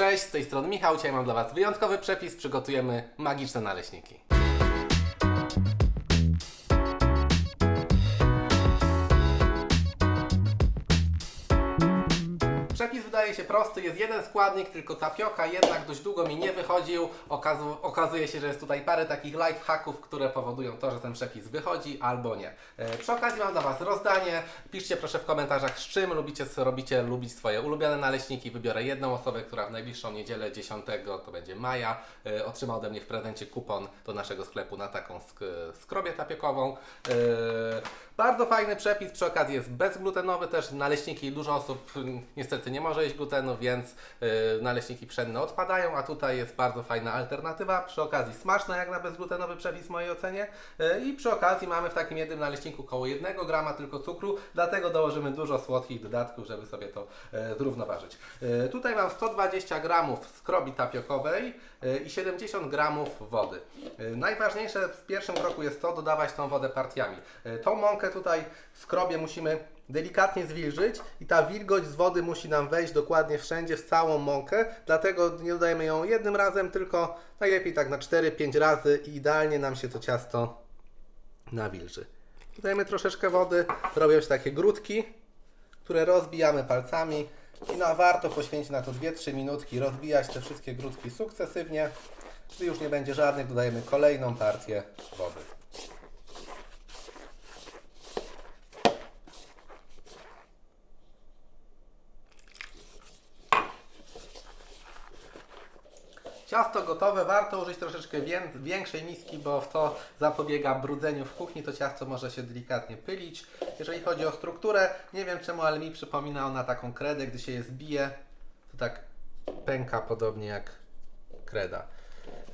Cześć, z tej strony Michał, dzisiaj mam dla Was wyjątkowy przepis, przygotujemy magiczne naleśniki. Przepis wydaje się prosty, jest jeden składnik, tylko tapioka jednak dość długo mi nie wychodził. Okazu okazuje się, że jest tutaj parę takich life hacków, które powodują to, że ten przepis wychodzi albo nie. E, przy okazji mam dla Was rozdanie. Piszcie proszę w komentarzach z czym lubicie, co robicie, lubić swoje ulubione naleśniki. Wybiorę jedną osobę, która w najbliższą niedzielę 10, to będzie maja, e, otrzyma ode mnie w prezencie kupon do naszego sklepu na taką sk skrobię tapiokową. E, bardzo fajny przepis, przy okazji jest bezglutenowy też. Naleśniki dużo osób mm, nie może jeść glutenu, więc yy, naleśniki pszenne odpadają, a tutaj jest bardzo fajna alternatywa. Przy okazji smaczna jak na bezglutenowy przepis w mojej ocenie. Yy, I przy okazji mamy w takim jednym naleśniku około 1 grama tylko cukru, dlatego dołożymy dużo słodkich dodatków, żeby sobie to yy, zrównoważyć. Tutaj mam 120 gramów skrobi tapiokowej i 70 gramów wody. Najważniejsze w pierwszym kroku jest to dodawać tą wodę partiami. Tą mąkę tutaj w skrobie musimy delikatnie zwilżyć i ta wilgoć z wody musi nam wejść dokładnie wszędzie, w całą mąkę, dlatego nie dodajemy ją jednym razem, tylko najlepiej tak na 4-5 razy i idealnie nam się to ciasto nawilży. Dodajemy troszeczkę wody, robią się takie grudki, które rozbijamy palcami i no, warto poświęcić na to 2-3 minutki, rozbijać te wszystkie grudki sukcesywnie. Gdy już nie będzie żadnych, dodajemy kolejną partię wody. Ciasto gotowe, warto użyć troszeczkę wię- większej miski, bo to zapobiega brudzeniu w kuchni, to ciasto może się delikatnie pylić. Jeżeli chodzi o strukturę, nie wiem czemu, ale mi przypomina ona taką kredę, gdy się je zbije, to tak pęka podobnie jak kreda.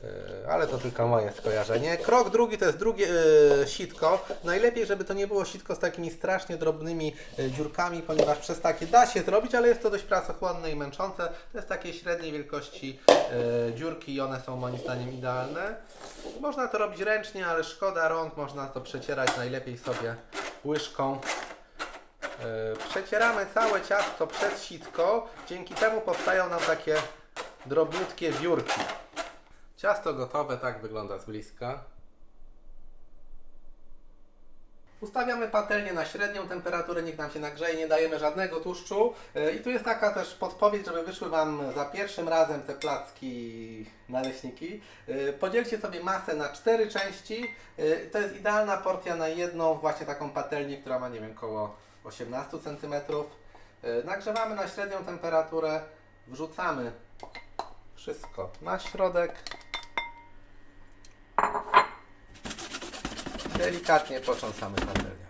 Yy, Ale to tylko moje skojarzenie. Krok drugi to jest drugie yy, sitko. Najlepiej, żeby to nie było sitko z takimi strasznie drobnymi yy, dziurkami, ponieważ przez takie da się zrobić, ale jest to dość pracochłonne i męczące. To jest takiej średniej wielkości dziurki i one są moim zdaniem idealne. Można to robić ręcznie, ale szkoda rąk, można to przecierać najlepiej sobie łyżką. Przecieramy całe ciasto przez sitko, dzięki temu powstają nam takie drobniutkie wiórki. Ciasto gotowe, tak wygląda z bliska. Ustawiamy patelnię na średnią temperaturę, niech nam się nagrzeje, nie dajemy żadnego tłuszczu. Yy, I tu jest taka też podpowiedź, żeby wyszły Wam za pierwszym razem te placki naleśniki. Yy, Podzielcie sobie masę na cztery części. Yy, To jest idealna porcja na jedną właśnie taką patelnię, która ma nie wiem, około 18 cm. Nagrzewamy na średnią temperaturę, wrzucamy wszystko na środek. Delikatnie potrząsamy patelnią.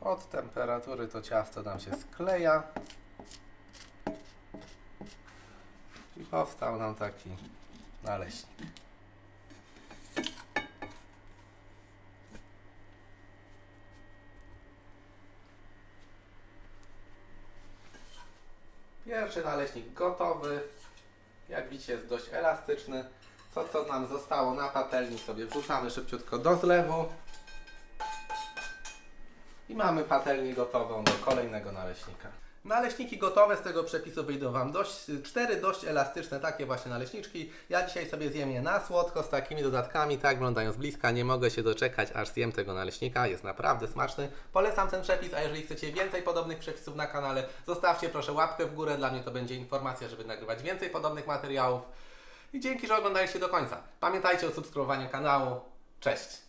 Od temperatury to ciasto nam się skleja. I powstał nam taki naleśnik. Pierwszy naleśnik gotowy. Jak widzicie jest dość elastyczny. Co co nam zostało na patelni sobie wrzucamy szybciutko do zlewu. I mamy patelnię gotową do kolejnego naleśnika. Naleśniki gotowe z tego przepisu wyjdą Wam dość, cztery dość elastyczne takie właśnie naleśniczki. Ja dzisiaj sobie zjem je na słodko z takimi dodatkami, tak wyglądają z bliska. Nie mogę się doczekać, aż zjem tego naleśnika. Jest naprawdę smaczny. Polecam ten przepis, a jeżeli chcecie więcej podobnych przepisów na kanale, zostawcie proszę łapkę w górę. Dla mnie to będzie informacja, żeby nagrywać więcej podobnych materiałów. I dzięki, że oglądaliście do końca. Pamiętajcie o subskrybowaniu kanału. Cześć!